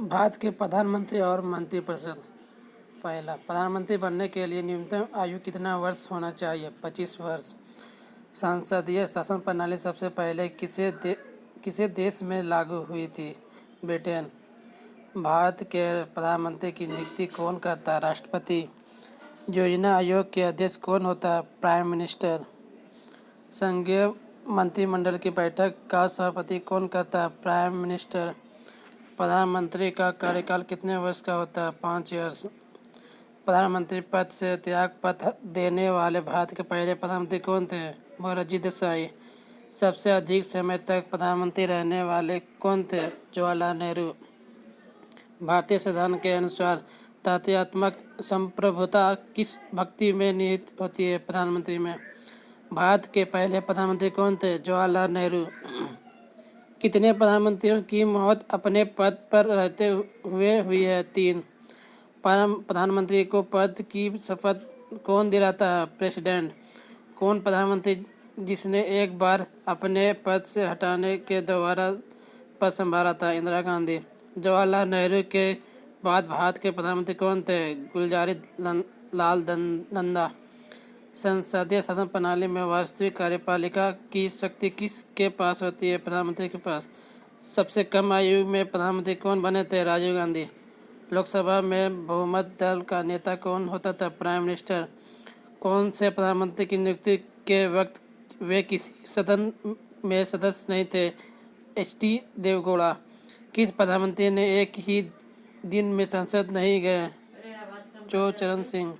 भारत के प्रधानमंत्री और मंत्रिपरिषद पहला। प्रधानमंत्री बनने के लिए न्यूनतम आयु कितना वर्ष होना चाहिए? पच्चीस वर्ष। संसदीय शासन प्रणाली सबसे पहले किसे दे, किसे देश में लागू हुई थी? ब्रिटेन। भारत के प्रधानमंत्री की नियुक्ति कौन करता? है राष्ट्रपति। योजना आयोग के अध्यक्ष कौन होता? है प्राइम मिनिस्टर। संघीय मंत्रिमंडल की बैठक का सभापति कौन करता? है प्राइम मिनिस्टर। प्रधानमंत्री का कार्यकाल कितने वर्ष का होता है? पाँच वर्ष प्रधानमंत्री पद से त्याग पत्र देने वाले भारत के पहले प्रधानमंत्री कौन थे? मोरारजी देसाई। सबसे अधिक समय तक प्रधानमंत्री रहने वाले कौन थे? जवाहरलाल नेहरू। भारतीय संविधान के अनुसार तथ्यात्मक संप्रभुता किस भक्ति में निहित होती है प्रधानमंत्री में? भारत के पहले प्रधानमंत्री कौन थे? जवाहरलाल नेहरू। कितने प्रधानमंत्रियों की मौत अपने पद पर रहते हुए हुई है? तीन। प्रधानमंत्री को पद की शपथ कौन दिलाता है? प्रेसिडेंट। कौन प्रधानमंत्री जिसने एक बार अपने पद से हटाने के दोबारा पद संभाला था? इंदिरा गांधी। जवाहरलाल नेहरू के बाद भारत के प्रधानमंत्री कौन थे? गुलजारी लाल नंदा। संसदीय शासन प्रणाली में वास्तविक कार्यपालिका की शक्ति किसके पास होती है? प्रधानमंत्री के पास। सबसे कम आयु में प्रधानमंत्री कौन बने थे? राजीव गांधी। लोकसभा में बहुमत दल का नेता कौन होता था? Prime minister. कौन से प्रधानमंत्री की नियुक्ति के वक्त वे किसी सदन में सदस्य नहीं थे? H D Deve Gowda. किस प्रधानमंत्री ने एक ही दिन में संसद नहीं गए? जो चरण सिंह।